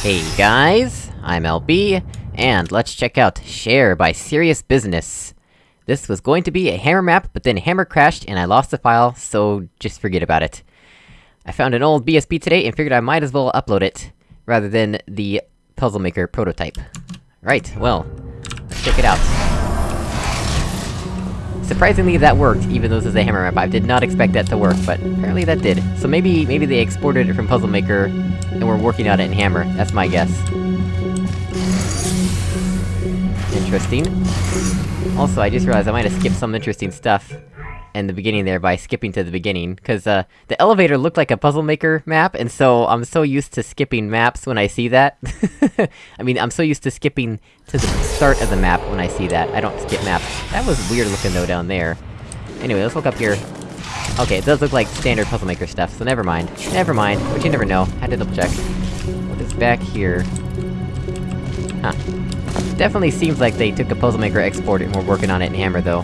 Hey guys, I'm LB, and let's check out Share by Serious Business. This was going to be a Hammer map, but then Hammer crashed and I lost the file, so just forget about it. I found an old BSP today and figured I might as well upload it, rather than the Puzzle Maker prototype. Right, well, let's check it out. Surprisingly, that worked, even though this is a hammer map. I did not expect that to work, but apparently that did. So maybe- maybe they exported it from Puzzle Maker, and we're working on it in Hammer. That's my guess. Interesting. Also, I just realized I might have skipped some interesting stuff in the beginning there by skipping to the beginning, cause, uh, the elevator looked like a Puzzle Maker map, and so I'm so used to skipping maps when I see that. I mean, I'm so used to skipping to the start of the map when I see that. I don't skip maps. That was weird looking though down there. Anyway, let's look up here. Okay, it does look like standard Puzzle Maker stuff, so never mind. Never mind, but you never know. Had to double check. What is back here? Huh. Definitely seems like they took a Puzzle Maker export and were working on it in Hammer, though.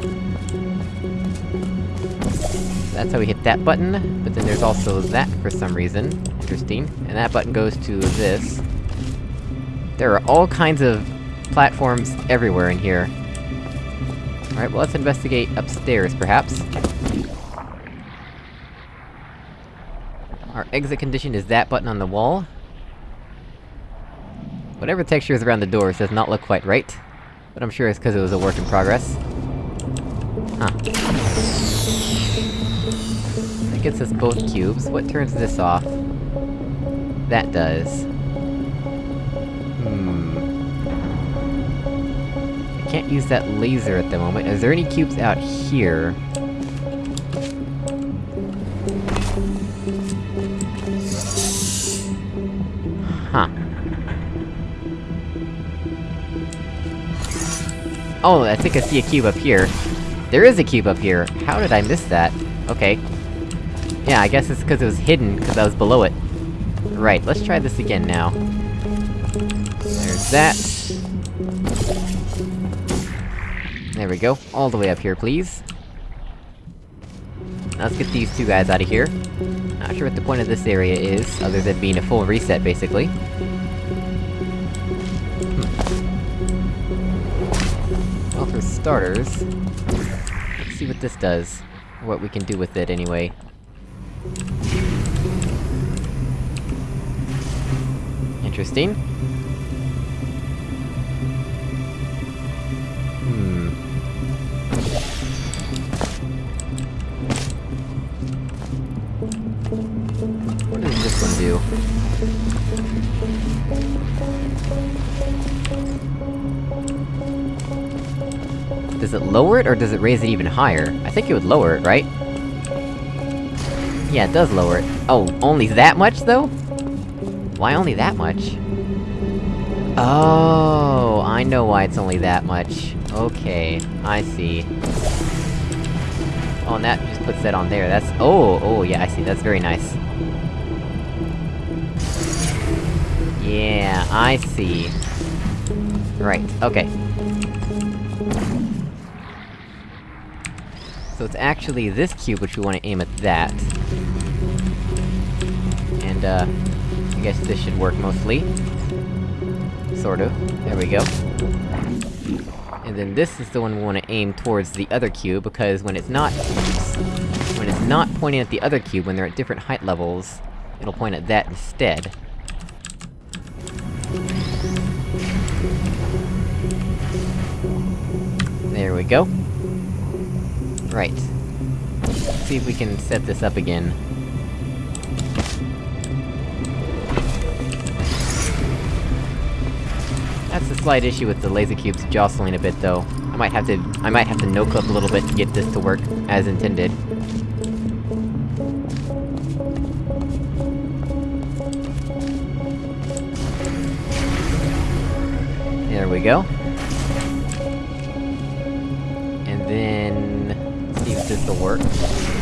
That's how we hit that button, but then there's also that for some reason. Interesting. And that button goes to this. There are all kinds of platforms everywhere in here. Alright, well let's investigate upstairs, perhaps. Our exit condition is that button on the wall. Whatever texture is around the doors does not look quite right. But I'm sure it's because it was a work in progress. Huh. Gets us both cubes. What turns this off? That does. Hmm... I can't use that laser at the moment. Is there any cubes out here? Huh. Oh, I think I see a cube up here. There is a cube up here! How did I miss that? Okay. Yeah, I guess it's because it was hidden, because I was below it. Right, let's try this again now. There's that. There we go. All the way up here, please. Now let's get these two guys out of here. Not sure what the point of this area is, other than being a full reset, basically. Hmm. Well, for starters... Let's see what this does. What we can do with it, anyway. Interesting. Hmm... Does it lower it, or does it raise it even higher? I think it would lower it, right? Yeah, it does lower it. Oh, only that much, though? Why only that much? Oh, I know why it's only that much. Okay, I see. Oh, and that just puts that on there, that's- oh, oh, yeah, I see, that's very nice. Yeah, I see. Right, okay. So it's actually this cube which we want to aim at that. And, uh... I guess this should work mostly. Sort of. There we go. And then this is the one we want to aim towards the other cube, because when it's not... When it's not pointing at the other cube, when they're at different height levels, it'll point at that instead. There we go. Right. Let's see if we can set this up again. That's a slight issue with the laser cubes jostling a bit, though. I might have to- I might have to no-clip a little bit to get this to work as intended. There we go. And then... see if this will work.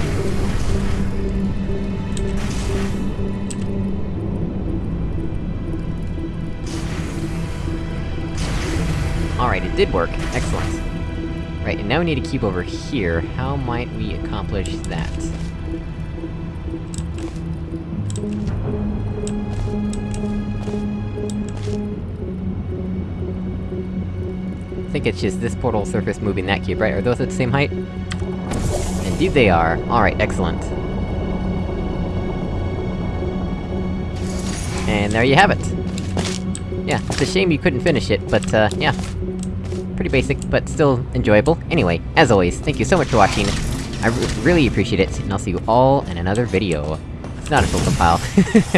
Alright, it did work. Excellent. Right, and now we need to keep over here. How might we accomplish that? I think it's just this portal surface moving that cube, right? Are those at the same height? Indeed they are. Alright, excellent. And there you have it! Yeah, it's a shame you couldn't finish it, but, uh, yeah. Pretty basic, but still enjoyable. Anyway, as always, thank you so much for watching. I really appreciate it, and I'll see you all in another video. It's not a full compile.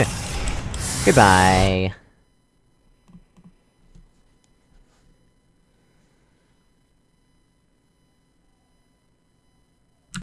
Goodbye!